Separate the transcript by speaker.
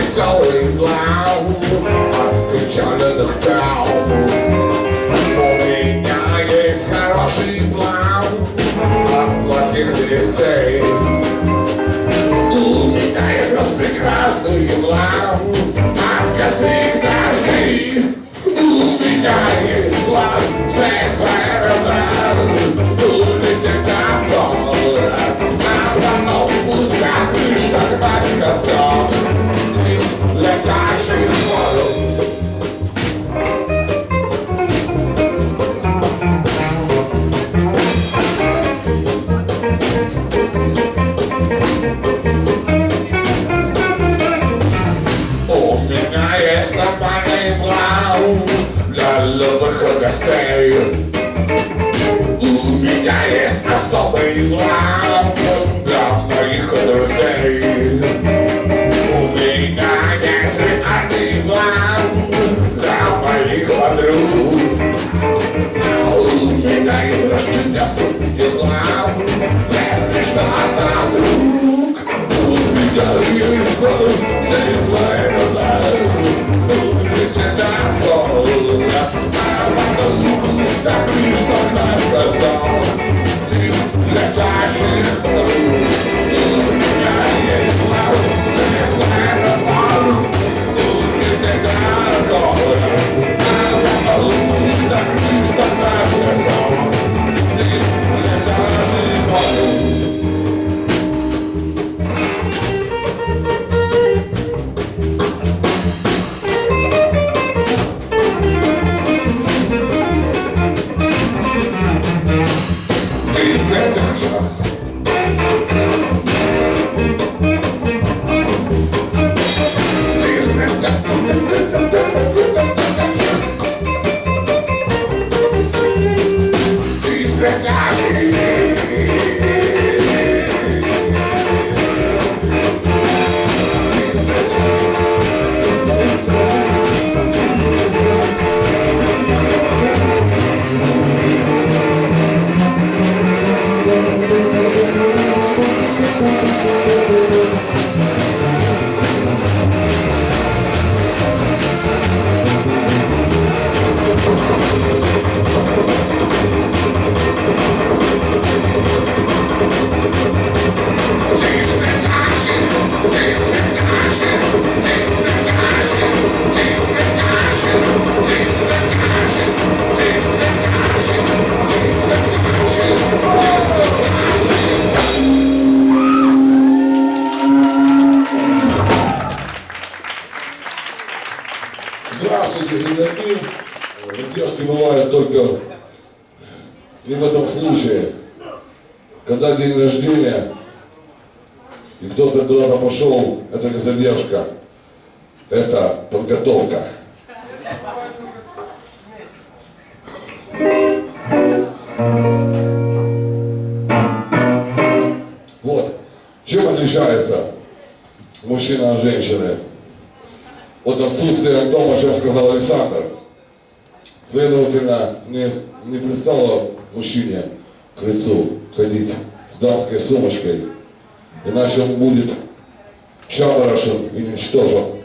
Speaker 1: веселый глав Печальных трав У меня есть хороший план. Плохих листей У меня есть раз прекрасный план. От косых дождей У меня есть план. Здесь аэродром Улететь домой А потом пускать куда-то пошел, это не задержка, это подготовка. Вот. Чем отличается мужчина от женщины? Вот отсутствие дома, что сказал Александр. Следовательно, не, не пристало мужчине к лицу ходить с дамской сумочкой иначе он будет заморожен и уничтожен.